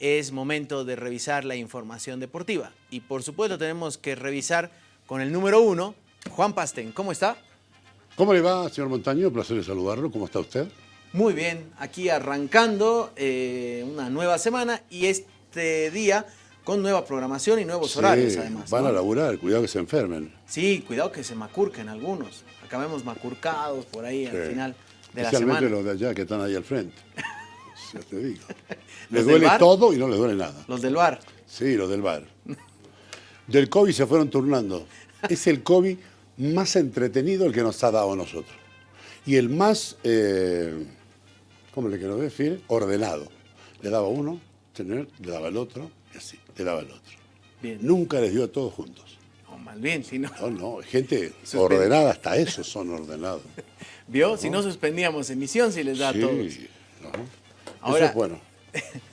es momento de revisar la información deportiva. Y por supuesto tenemos que revisar con el número uno, Juan Pastén. ¿Cómo está? ¿Cómo le va, señor Montaño? Placer de saludarlo. ¿Cómo está usted? Muy bien, aquí arrancando eh, una nueva semana y este día con nueva programación y nuevos horarios además. Van a laburar, cuidado que se enfermen. Sí, cuidado que se macurquen algunos. Acabemos macurcados por ahí al final de la semana. Especialmente los de allá que están ahí al frente. Ya te digo. Les duele todo y no les duele nada. Los del bar. Sí, los del bar. Del COVID se fueron turnando. Es el COVID más entretenido el que nos ha dado a nosotros. Y el más, eh, ¿cómo le quiero decir? Ordenado. Le daba uno, le daba el otro, y así, le daba el otro. Bien. Nunca les dio a todos juntos. No, más bien, si no. No, no, gente ordenada, hasta esos son ordenados. ¿Vio? Si no suspendíamos emisión, si les da a todos. Sí, no. Ahora- Eso es bueno.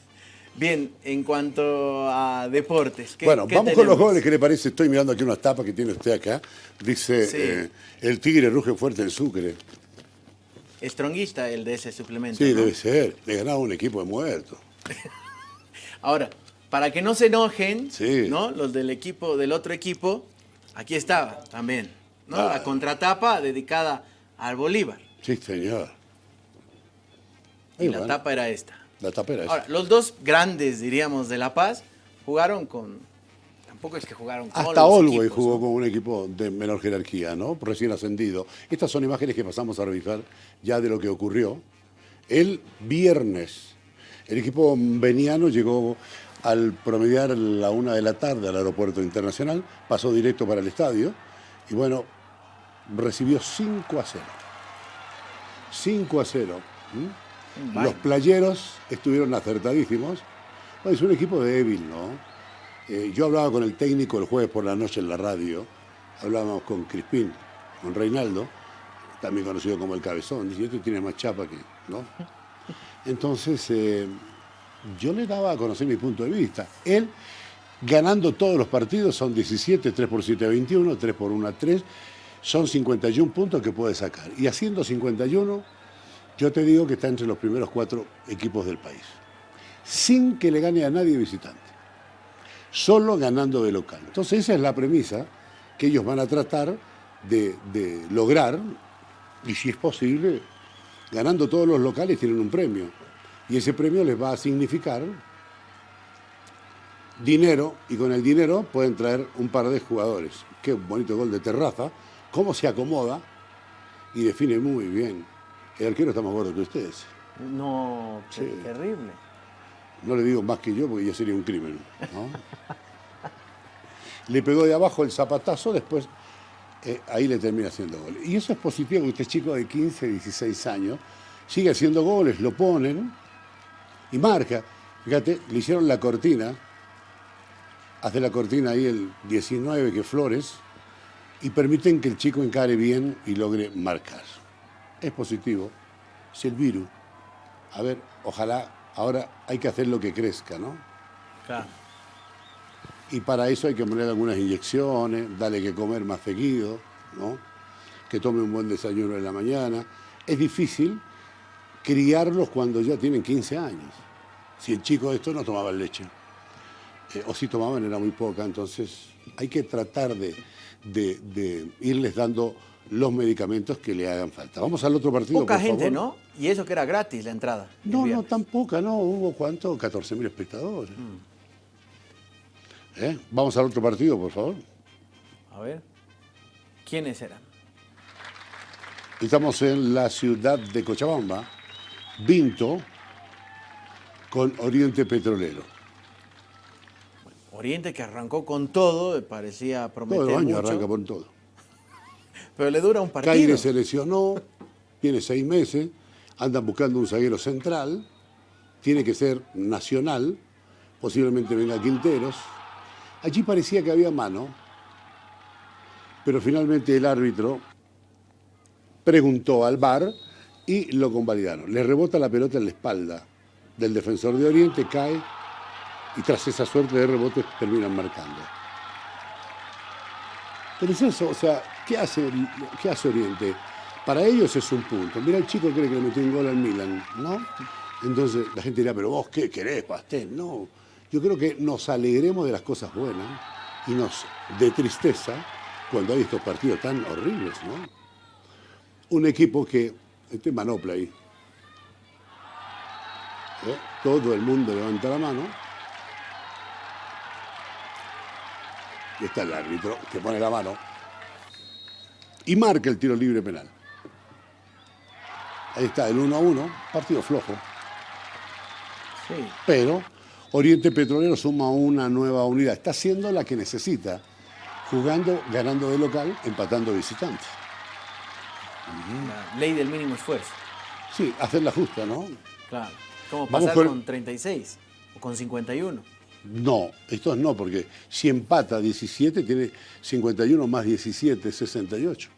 Bien, en cuanto a deportes. ¿qué- Bueno, qué vamos con los goles, ¿qué le parece? Estoy mirando aquí unas tapas que tiene usted acá. Dice, Sí. eh, el tigre ruge fuerte en Sucre. Estronguista el de ese suplemento. Sí, ¿no? debe ser. Le ganaba un equipo de muertos. Ahora, para que no se enojen, Sí. ¿no? Los del equipo, del otro equipo, aquí estaba también, ¿no? Ah. La contratapa dedicada al Bolívar. Sí, señor. Y Y la bueno, tapa era esta. La tapa era esa. Ahora, los dos grandes, diríamos, de La Paz, jugaron con. Tampoco es que jugaron con. Hasta Olwey jugó con un equipo de menor jerarquía, ¿no? Recién ascendido. Estas son imágenes que pasamos a revisar ya de lo que ocurrió. El viernes, el equipo veniano llegó al promediar la una de la tarde al aeropuerto internacional, pasó directo para el estadio y bueno, recibió 5 a 0. 5 a 0. ¿m? Los playeros estuvieron acertadísimos. Es un equipo débil, ¿no? Eh, yo hablaba con el técnico el jueves por la noche en la radio, hablábamos con Crispín, con Reinaldo, también conocido como el Cabezón, dice, este tiene más chapa que, ¿no? Entonces, eh, yo le daba a conocer mi punto de vista. Él, ganando todos los partidos, son 17, 3 por 7 a 21, 3 por 1 a 3, son 51 puntos que puede sacar. Y haciendo 51, yo te digo que está entre los primeros cuatro equipos del país. Sin que le gane a nadie visitante. Solo ganando de local. Entonces esa es la premisa que ellos van a tratar de, lograr. Y si es posible, ganando todos los locales tienen un premio. Y ese premio les va a significar dinero. Y con el dinero pueden traer un par de jugadores. Qué bonito gol de terraza. Cómo se acomoda y define muy bien. El arquero está más gordo que ustedes. No, qué Sí. terrible. No le digo más que yo porque ya sería un crimen. ¿no? le pegó de abajo el zapatazo, después eh, ahí le termina haciendo goles. Y eso es positivo, porque este chico de 15, 16 años sigue haciendo goles, lo ponen y marca. Fíjate, le hicieron la cortina, hace la cortina ahí el 19 que Flores, y permiten que el chico encare bien y logre marcar. Es positivo. Es el virus. A ver, ojalá ahora hay que hacer lo que crezca, ¿no? Claro. Y para eso hay que poner algunas inyecciones, darle que comer más seguido, ¿no? Que tome un buen desayuno en la mañana. Es difícil criarlos cuando ya tienen 15 años. Si el chico de esto no tomaba leche, eh, o si tomaban era muy poca, entonces hay que tratar de, de- de irles dando los medicamentos que le hagan falta. Vamos al otro partido, Poca por gente, favor. ¿no? Y eso que era gratis la entrada. No, no, tan poca, no. Hubo cuánto, 14 mil espectadores. ¿Eh? Vamos al otro partido, por favor. A ver. ¿Quiénes eran? Estamos en la ciudad de Cochabamba, Vinto, con Oriente Petrolero. Oriente que arrancó con todo, parecía prometer los años mucho, arranca por todo. pero le dura un partido. Caire se lesionó, tiene seis meses, andan buscando un zaguero central, tiene que ser nacional, posiblemente venga Quinteros. Allí parecía que había mano, pero finalmente el árbitro preguntó al VAR y lo convalidaron. Le rebota la pelota en la espalda del defensor de Oriente, cae y tras esa suerte de rebotes terminan marcando. Pero es eso, o sea, ¿qué hace, qué hace Oriente? Para ellos es un punto. Mira, el chico cree que le metió un gol al Milan, ¿no? Entonces la gente dirá, pero vos qué querés, pastel. No, yo creo que nos alegremos de las cosas buenas y nos de tristeza cuando hay estos partidos tan horribles, ¿no? Un equipo que, este manopla ahí, ¿eh? todo el mundo levanta la mano, y está el árbitro que pone la mano y marca el tiro libre penal. Ahí está el 1 a 1, partido flojo. Pero Oriente Petrolero suma una nueva unidad. Está siendo la que necesita, jugando, ganando de local, empatando de visitante. La ley del mínimo esfuerzo. Sí, hacer la justa, ¿no? Claro. ¿Cómo pasar con 36 o con 51? No, esto no, porque si empata 17, tiene 51 más 17, 68.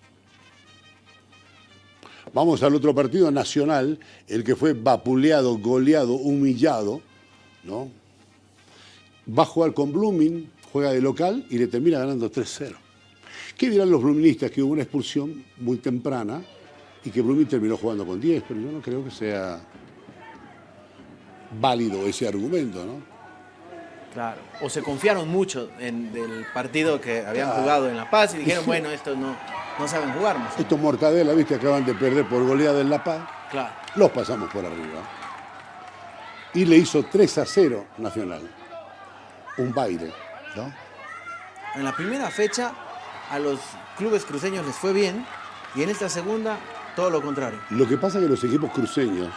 Vamos al otro partido nacional, el que fue vapuleado, goleado, humillado, ¿no? Va a jugar con Blooming, juega de local y le termina ganando 3-0. ¿Qué dirán los Blooministas? Que hubo una expulsión muy temprana y que Blooming terminó jugando con 10, pero yo no creo que sea válido ese argumento, ¿no? Claro. O se confiaron mucho en el partido que habían jugado en La Paz y dijeron, bueno, esto no, no saben jugar más. Estos Mortadela, viste, acaban de perder por goleada en La Paz. Claro. Los pasamos por arriba. Y le hizo 3 a 0 Nacional. Un baile, ¿no? En la primera fecha a los clubes cruceños les fue bien y en esta segunda todo lo contrario. Lo que pasa es que los equipos cruceños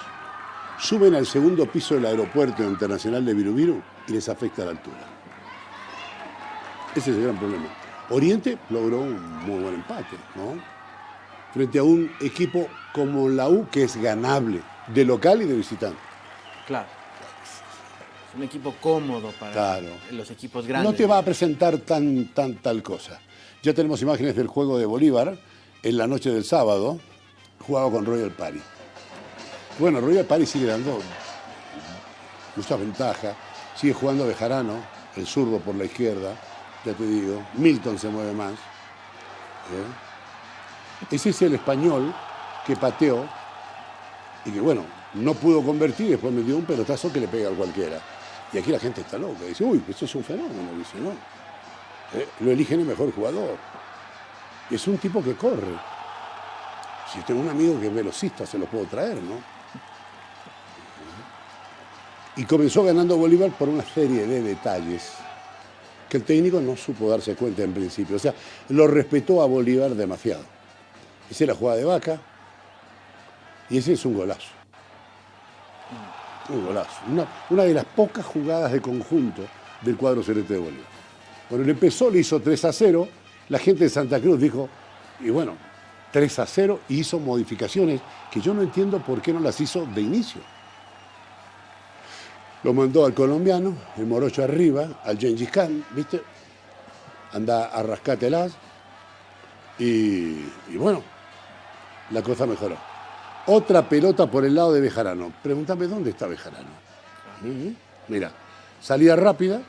suben al segundo piso del aeropuerto internacional de Virubiru y les afecta la altura. Ese es el gran problema. Oriente logró un muy buen empate, ¿no? Frente a un equipo como la U que es ganable, de local y de visitante. Claro. Es un equipo cómodo para los equipos grandes. No te va a presentar tan, tan tal cosa. Ya tenemos imágenes del juego de Bolívar en la noche del sábado, jugado con Royal Party. Bueno, Royal Party sigue dando mucha ventaja, sigue jugando Bejarano, el zurdo por la izquierda, ya te digo, Milton se mueve más. ¿eh? Ese es el español que pateó y que bueno, no pudo convertir, después me dio un pelotazo que le pega a cualquiera. Y aquí la gente está loca, dice, uy, esto es un fenómeno, dice, no. ¿Eh? Lo eligen el mejor jugador. Es un tipo que corre. Si tengo un amigo que es velocista, se lo puedo traer, ¿no? Y comenzó ganando Bolívar por una serie de detalles que el técnico no supo darse cuenta en principio. O sea, lo respetó a Bolívar demasiado. Esa es la jugada de Vaca y ese es un golazo. Un golazo. Una, de las pocas jugadas de conjunto del cuadro celeste de Bolívar. Cuando le empezó, le hizo 3 a 0. La gente de Santa Cruz dijo, y bueno, 3 a 0 y hizo modificaciones que yo no entiendo por qué no las hizo de inicio. Lo mandó al colombiano, el morocho arriba, al Gengis Khan, ¿viste? Anda a rascátelas. Y, y bueno, la cosa mejoró. Otra pelota por el lado de Bejarano. Pregúntame dónde está Bejarano. Mira, salida rápida,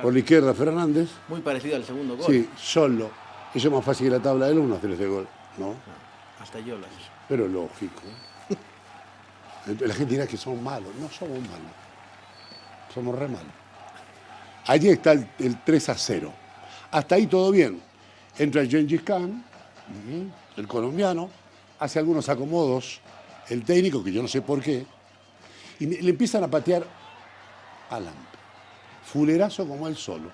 por la izquierda Fernández. Muy parecido al segundo gol. Sí, solo. Eso es más fácil que la tabla del uno hacer ese gol, ¿no? hasta yo lo Pero lógico. La gente dirá que somos malos. No somos malos somos re malos. Allí está el, 3 a 0. Hasta ahí todo bien. Entra Gengis Khan, el colombiano, hace algunos acomodos, el técnico, que yo no sé por qué, y le empiezan a patear a Lamp. Fulerazo como él solo.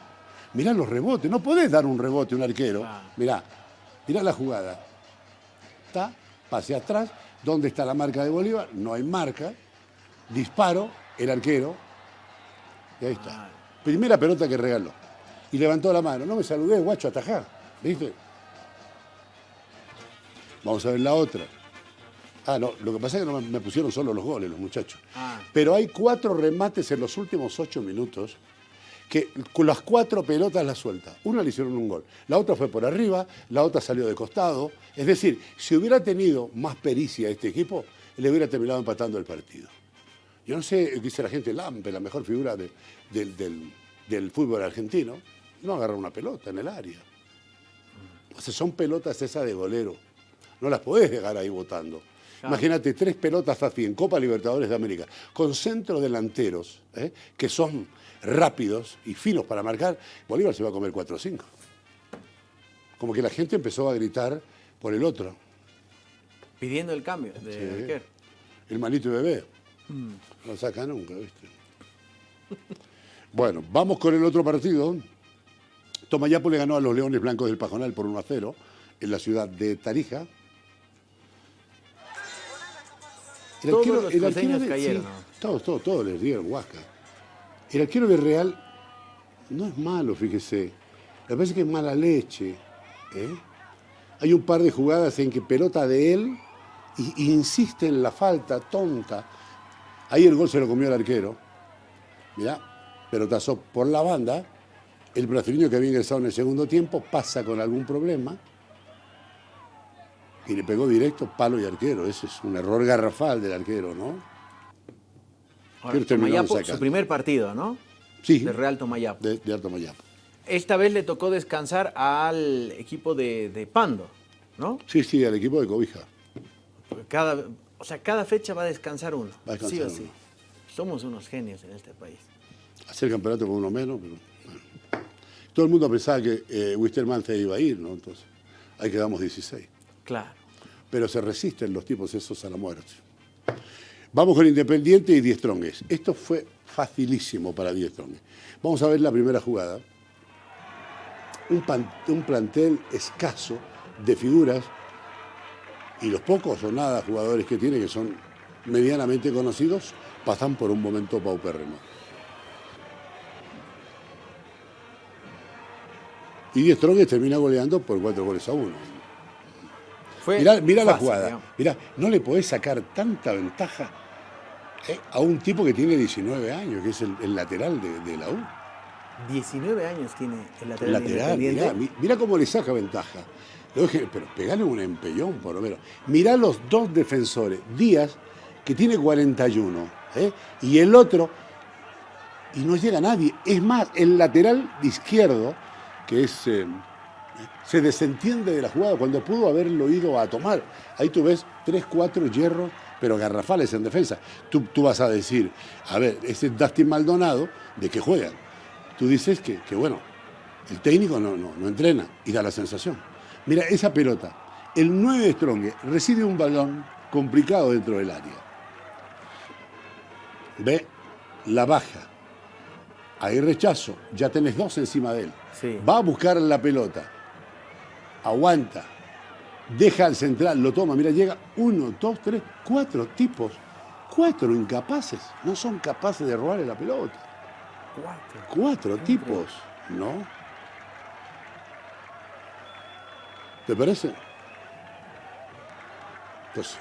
Mirá los rebotes, no podés dar un rebote a un arquero. Mirá, mirá la jugada. Está, pase atrás, ¿dónde está la marca de Bolívar? No hay marca. Disparo, el arquero y ahí está. Primera pelota que regaló. Y levantó la mano. No me saludé, guacho, atajá. ¿Viste? Vamos a ver la otra. Ah, no, lo que pasa es que no me pusieron solo los goles, los muchachos. Ah. Pero hay cuatro remates en los últimos ocho minutos que con las cuatro pelotas las suelta. Una le hicieron un gol, la otra fue por arriba, la otra salió de costado. Es decir, si hubiera tenido más pericia este equipo, le hubiera terminado empatando el partido. Yo no sé, dice la gente, Lampe, la mejor figura del, fútbol argentino, no agarra una pelota en el área. O sea, son pelotas esas de golero. No las podés dejar ahí votando. Imagínate, tres pelotas así en Copa Libertadores de América, con centro delanteros, ¿eh? que son rápidos y finos para marcar, Bolívar se va a comer 4 o 5. Como que la gente empezó a gritar por el otro. Pidiendo el cambio de sí. El manito bebé. Mm. No saca nunca, ¿viste? bueno, vamos con el otro partido. Tomayapo le ganó a los Leones Blancos del Pajonal por 1 a 0 en la ciudad de Tarija. El todos arquero, los el arquero de, cayeron. todos, todos, todos les dieron Huasca. El arquero de Real no es malo, fíjese. Me parece que es mala leche. ¿eh? Hay un par de jugadas en que pelota de él y, insiste en la falta tonta. Ahí el gol se lo comió el arquero. Mirá, pelotazo por la banda el brasileño que había ingresado en el segundo tiempo pasa con algún problema y le pegó directo palo y arquero. Ese es un error garrafal del arquero, ¿no? Ahora, su primer partido, ¿no? Sí. De Real Tomayapo. De, de Tomayapo. Esta vez le tocó descansar al equipo de, Pando, ¿no? Sí, sí, al equipo de Cobija. Cada, o sea, cada fecha va a descansar uno. Va a descansar sí o sí. Somos unos genios en este país. Hacer campeonato con uno menos, pero... Todo el mundo pensaba que eh, Wisterman se iba a ir, ¿no? Entonces, ahí quedamos 16. Claro. Pero se resisten los tipos esos a la muerte. Vamos con Independiente y Diestrongues. Esto fue facilísimo para Diestrongues. Vamos a ver la primera jugada. Un, un plantel escaso de figuras y los pocos o nada jugadores que tiene, que son medianamente conocidos, pasan por un momento paupérrimo. Y Die Strongest termina goleando por cuatro goles a uno. Mira la jugada. Mirá, no le podés sacar tanta ventaja eh, a un tipo que tiene 19 años, que es el, lateral de, la U. 19 años tiene el lateral, lateral Mira cómo le saca ventaja. Pero pegale un empellón, por lo menos. Mirá los dos defensores. Díaz, que tiene 41, ¿eh? y el otro, y no llega nadie. Es más, el lateral izquierdo que es, eh, se desentiende de la jugada cuando pudo haberlo ido a tomar. Ahí tú ves tres, cuatro hierros, pero garrafales en defensa. Tú, tú vas a decir, a ver, ese Dustin Maldonado, ¿de qué juegan? Tú dices que, bueno, el técnico no, no, no entrena y da la sensación. Mira, esa pelota, el 9 de Strong recibe un balón complicado dentro del área. Ve, la baja. Hay rechazo, ya tenés dos encima de él. Va a buscar la pelota. Aguanta. Deja al central, lo toma. Mira, llega uno, dos, tres, cuatro tipos. Cuatro incapaces. No son capaces de robarle la pelota. Cuatro. Cuatro tipos, ¿no? ¿Te parece? Entonces,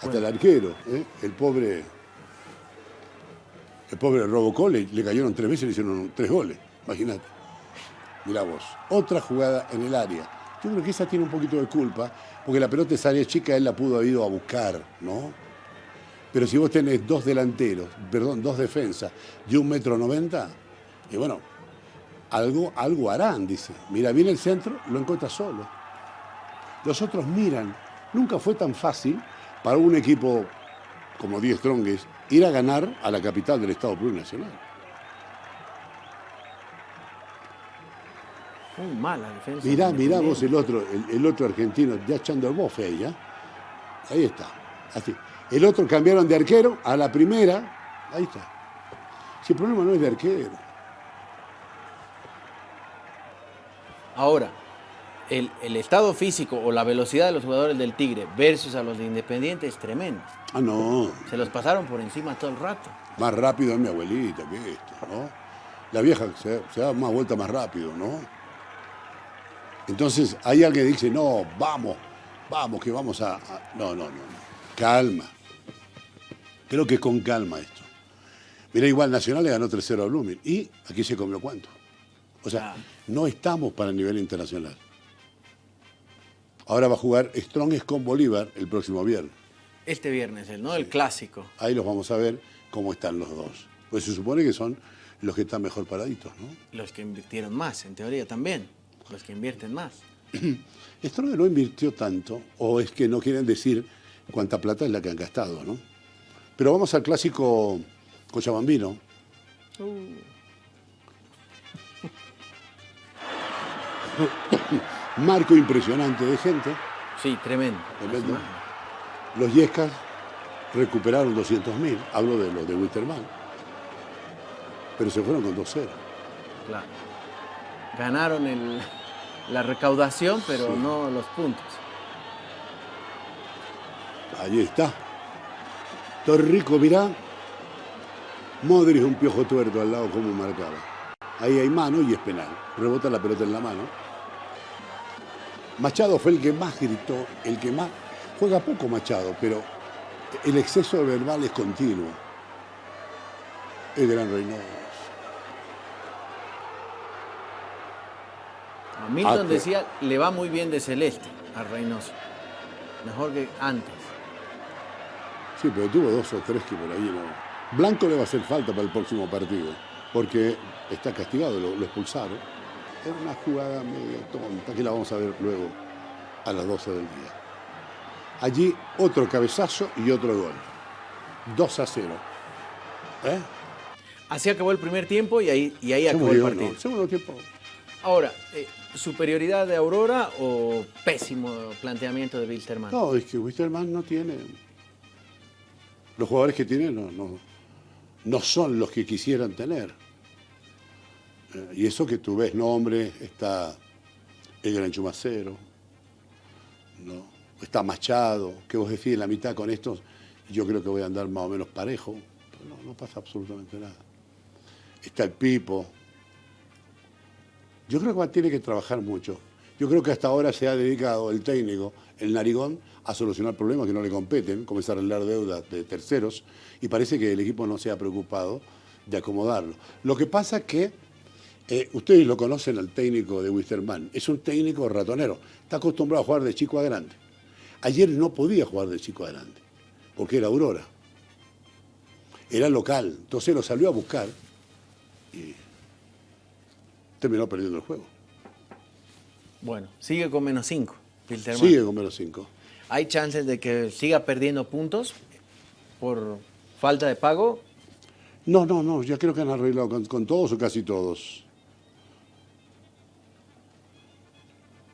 hasta el arquero, ¿eh? el pobre el pobre Robocop le, le cayeron tres veces y le hicieron tres goles. Imagínate. Mirá vos. Otra jugada en el área. Yo creo que esa tiene un poquito de culpa, porque la pelota es área chica, él la pudo haber ido a buscar, ¿no? Pero si vos tenés dos delanteros, perdón, dos defensas de un metro noventa, y bueno, algo, algo harán, dice. Mira viene el centro, lo encuentra solo. Los otros miran. Nunca fue tan fácil para un equipo como Die Strongest ir a ganar a la capital del Estado plurinacional. Muy mala defensa. Mirá, mirá vos el otro, el, otro argentino, ya echando el bofe ahí, ¿ya? Ahí está. Así. El otro cambiaron de arquero a la primera. Ahí está. Si el problema no es de arquero. Ahora, el, el, estado físico o la velocidad de los jugadores del Tigre versus a los de Independiente es tremendo. Ah, no. Se los pasaron por encima todo el rato. Más rápido es mi abuelita que esto, ¿no? La vieja se, da más vuelta más rápido, ¿no? Entonces hay alguien que dice, no, vamos, vamos, que vamos a... No, no, no, calma. Creo que con calma esto. Mira, igual Nacional le ganó 3-0 a Blooming. ¿Y aquí se comió cuánto? O sea, no estamos para el nivel internacional. Ahora va a jugar Strongest con Bolívar el próximo viernes. Este viernes, el, ¿no? El clásico. Ahí los vamos a ver cómo están los dos. Pues se supone que son los que están mejor paraditos, ¿no? Los que invirtieron más, en teoría también. Los que invierten más. Stronger no invirtió tanto, o es que no quieren decir cuánta plata es la que han gastado, ¿no? Pero vamos al clásico Cochabambino. Uh. Marco impresionante de gente. Sí, tremendo. Los Yescas recuperaron 200.000, hablo de los de Wisterman, pero se fueron con 2-0. Claro. Ganaron la recaudación, pero no los puntos. Allí está. Torrico, mirá. Modric un piojo tuerto al lado como marcaba. Ahí hay mano y es penal. Rebota la pelota en la mano. Machado fue el que más gritó, el que más... Juega poco Machado, pero el exceso verbal es continuo. El gran Reynoso. Milton ah, decía, le va muy bien de Celeste a Reynoso. Mejor que antes. Sí, pero tuvo dos o tres que por ahí no. Blanco le va a hacer falta para el próximo partido, porque está castigado, lo, expulsaron. Es una jugada medio tonta que la vamos a ver luego a las 12 del día. Allí otro cabezazo y otro gol. 2 a 0. ¿Eh? Así acabó el primer tiempo y ahí, y ahí acabó el partido. Segundo tiempo. Ahora, eh, ¿superioridad de Aurora o pésimo planteamiento de Wilterman? No, es que Wilterman no tiene... Los jugadores que tiene no, no, son los que quisieran tener. Eh, y eso que tú ves nombre, está el Gran Chumacero, ¿no? está Machado, que vos decís en la mitad con estos, yo creo que voy a andar más o menos parejo, pero no, no pasa absolutamente nada. Está el Pipo. Yo creo que tiene que trabajar mucho. Yo creo que hasta ahora se ha dedicado el técnico, el narigón, a solucionar problemas que no le competen, comenzar a arreglar deudas de terceros, y parece que el equipo no se ha preocupado de acomodarlo. Lo que pasa es que eh, ustedes lo conocen al técnico de Wisterman, es un técnico ratonero, está acostumbrado a jugar de chico a grande. Ayer no podía jugar de chico adelante, porque era Aurora. Era local, entonces lo salió a buscar y terminó perdiendo el juego. Bueno, sigue con menos 5, Sigue con menos 5. ¿Hay chances de que siga perdiendo puntos por falta de pago? No, no, no, ya creo que han arreglado con todos o casi todos.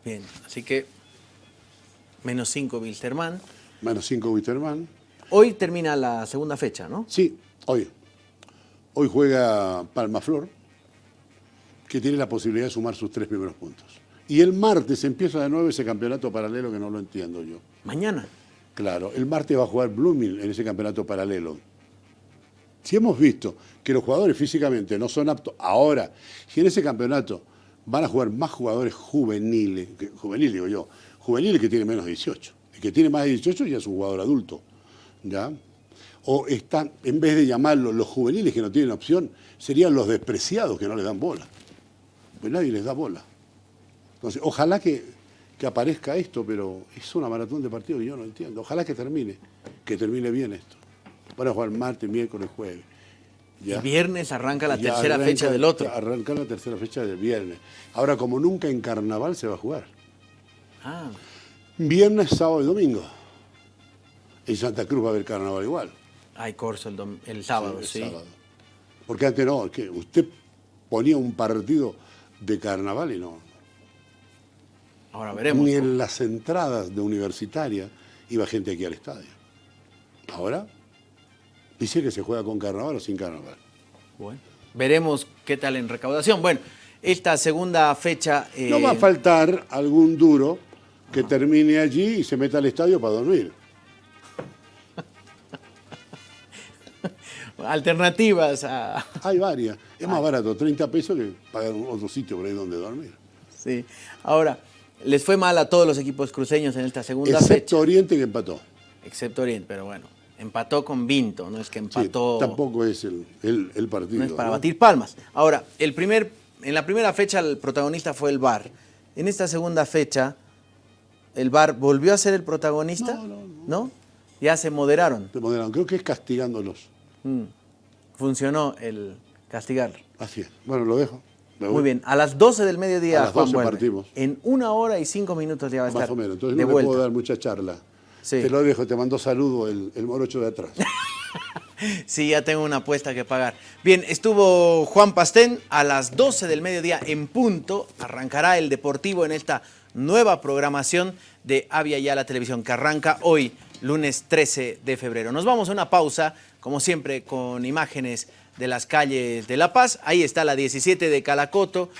Bien, así que Menos 5 Wilterman. Menos 5 Wilterman. Hoy termina la segunda fecha, ¿no? Sí, hoy. Hoy juega Palmaflor, que tiene la posibilidad de sumar sus tres primeros puntos. Y el martes empieza de nuevo ese campeonato paralelo que no lo entiendo yo. ¿Mañana? Claro, el martes va a jugar Blooming en ese campeonato paralelo. Si hemos visto que los jugadores físicamente no son aptos ahora, si en ese campeonato van a jugar más jugadores juveniles, juvenil digo yo, juvenil que tiene menos de 18. El que tiene más de 18 ya es un jugador adulto. ¿ya? O están, en vez de llamarlos los juveniles que no tienen opción, serían los despreciados que no les dan bola. Pues nadie les da bola. Entonces, ojalá que, aparezca esto, pero es una maratón de partidos y yo no entiendo. Ojalá que termine, que termine bien esto. Van a jugar martes, miércoles, jueves. Y viernes arranca la tercera fecha del otro. Arranca la tercera fecha del viernes. Ahora, como nunca en carnaval se va a jugar. Ah. Viernes, sábado y domingo. En Santa Cruz va a haber carnaval igual. Hay corso el, sábado, sí. Porque antes no, que usted ponía un partido de carnaval y no. Ahora veremos. Ni en las entradas de universitaria iba gente aquí al estadio. Ahora dice que se juega con carnaval o sin carnaval. Bueno, veremos qué tal en recaudación. Bueno, esta segunda fecha... No va a eh, faltar algún duro que termine allí y se meta al estadio para dormir. Alternativas a... Hay varias. Es más barato, 30 pesos que pagar otro sitio por ahí donde dormir. Sí. Ahora, les fue mal a todos los equipos cruceños en esta segunda fecha. Excepto Oriente que empató. Excepto Oriente, pero bueno. Empató con Vinto, no es que empató... tampoco es el, partido. No es para batir palmas. Ahora, el primer, en la primera fecha el protagonista fue el VAR. En esta segunda fecha ¿El VAR volvió a ser el protagonista? No, no, no. Ya se moderaron. Se moderaron, creo que es castigándolos. Mm. Funcionó el castigar. Así es. Bueno, lo dejo. Muy bien, a las 12 del mediodía A las Juan 12 vuelve. partimos. En una hora y cinco minutos ya va a estar Más o menos. Entonces de no le vuelta. puedo dar mucha charla. Sí. Te lo dejo, te mando saludo el, el morocho de atrás. Sí, ya tengo una apuesta que pagar. Bien, estuvo Juan Pastén a las 12 del mediodía en punto. Arrancará el Deportivo en esta nueva programación de Avia Ya la Televisión que arranca hoy, lunes 13 de febrero. Nos vamos a una pausa, como siempre, con imágenes de las calles de La Paz. Ahí está la 17 de Calacoto.